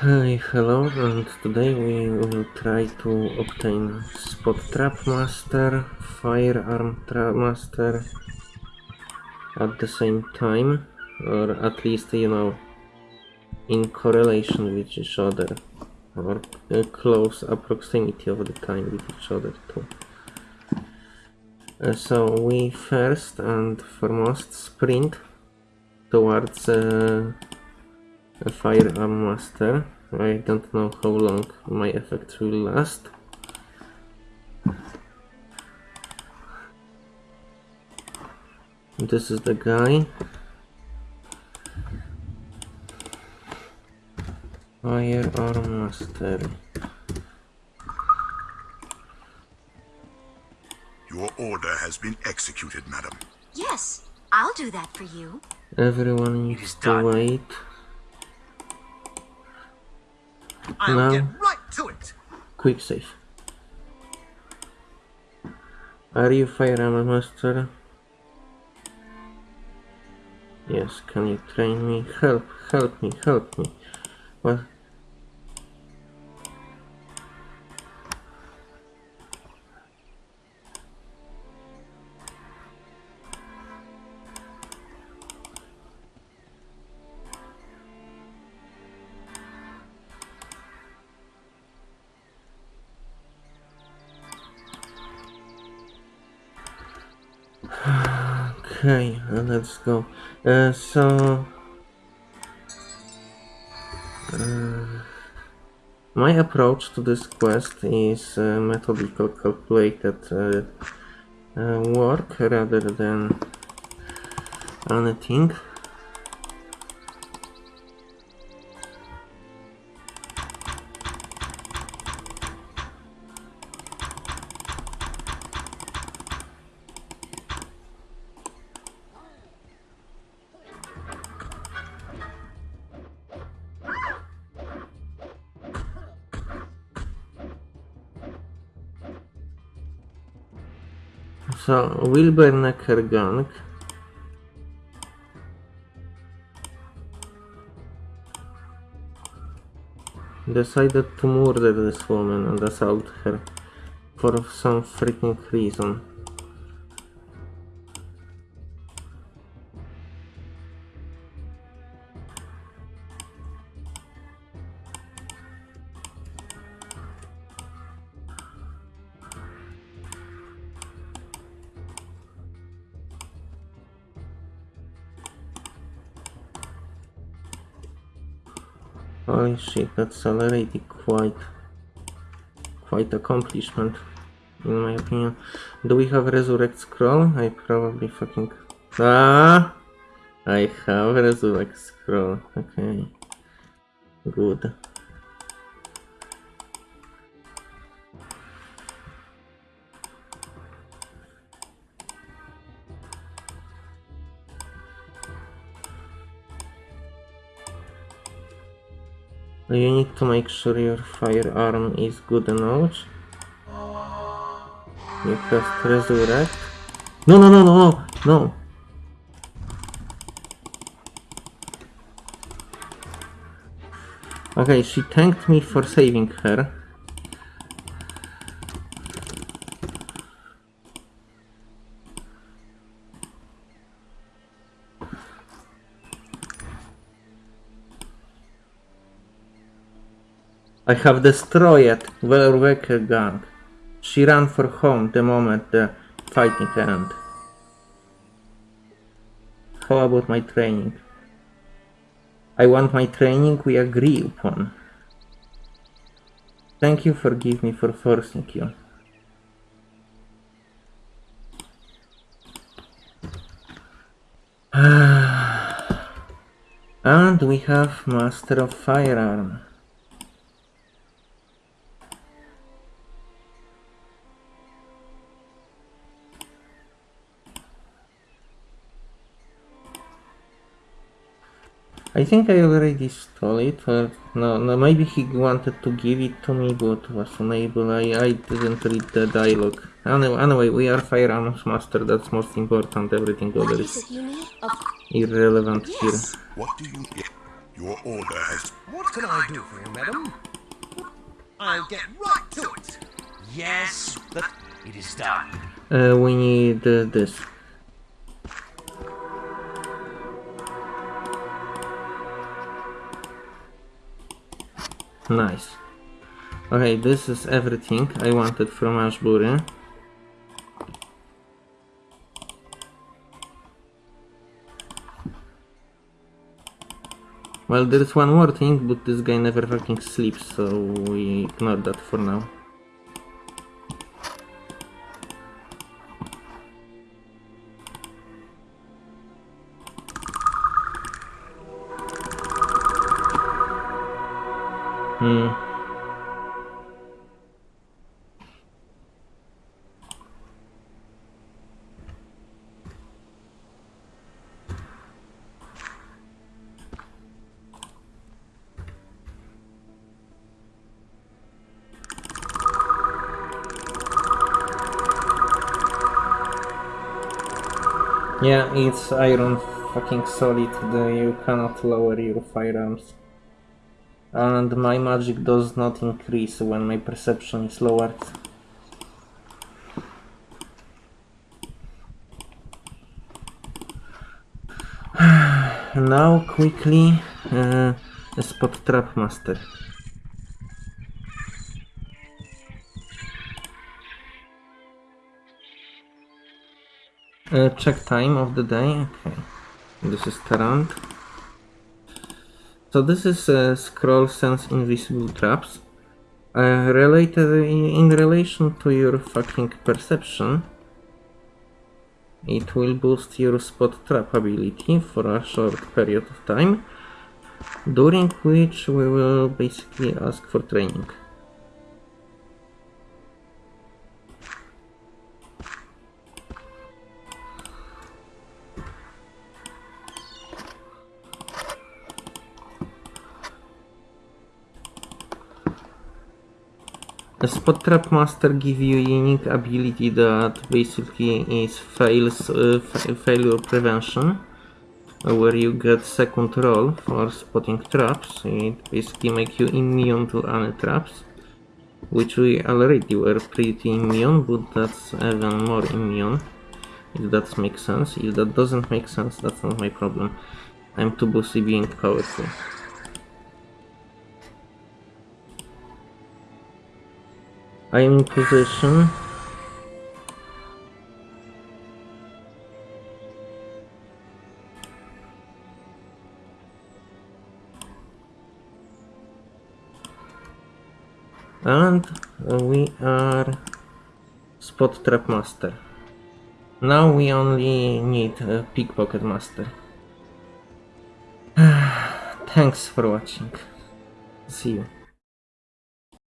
Hi, hello, and today we will try to obtain Spot Trap Master, Firearm Trap Master at the same time, or at least, you know, in correlation with each other, or close proximity of the time with each other too. Uh, so we first and foremost sprint towards uh, a firearm master. I don't know how long my effect will last. This is the guy. Firearm master. Your order has been executed, madam. Yes, I'll do that for you. Everyone is needs to done. wait. I'll No. get right to it. Quick save. Are you firearm master? Yes, can you train me? Help, help me, help me. What? Okay, uh, let's go. Uh, so, uh, my approach to this quest is uh, methodical, calculated uh, uh, work rather than anything. So, Wilbernecker gang. Decided to murder this woman and assault her for some freaking reason. Holy shit, that's already quite quite accomplishment in my opinion. Do we have resurrect scroll? I probably fucking Ah I have resurrect scroll. Okay. Good. You need to make sure your firearm is good enough. You cast resurrect. No, no, no, no, no, no. Okay, she thanked me for saving her. I have destroyed Welwerker gang. She ran for home the moment the fighting ended. How about my training? I want my training we agree upon. Thank you forgive me for forcing you. and we have Master of Firearm. I think I already stole it, or no, no, maybe he wanted to give it to me, but was unable. I, I didn't read the dialogue. Anyway, anyway, we are firearms master, that's most important, everything What other is is it you need? Irrelevant here. What do you... get? Your order has. What can I do for you, madam? I'll get right to it. Yes, but it is done. Uh, we need uh, this. Nice. Okay, this is everything I wanted from Ashbury. Well, there is one more thing, but this guy never fucking sleeps, so we ignore that for now. Hmm. Yeah, it's iron fucking solid, you cannot lower your firearms. And my magic does not increase when my perception is lowered. now quickly uh, spot trap master. Uh, check time of the day. Okay, this is Tarant. So this is uh, scroll sense invisible traps. Uh, related in relation to your fucking perception, it will boost your spot trap ability for a short period of time, during which we will basically ask for training. The Spot Trap Master give you unique ability that basically is fails uh, fa failure prevention, where you get second roll for spotting traps. It basically makes you immune to any traps, which we already were pretty immune, but that's even more immune. If that makes sense. If that doesn't make sense, that's not my problem. I'm too busy being powerful. I am in position. And uh, we are Spot Trap Master. Now we only need a Pickpocket Master. Thanks for watching. See you.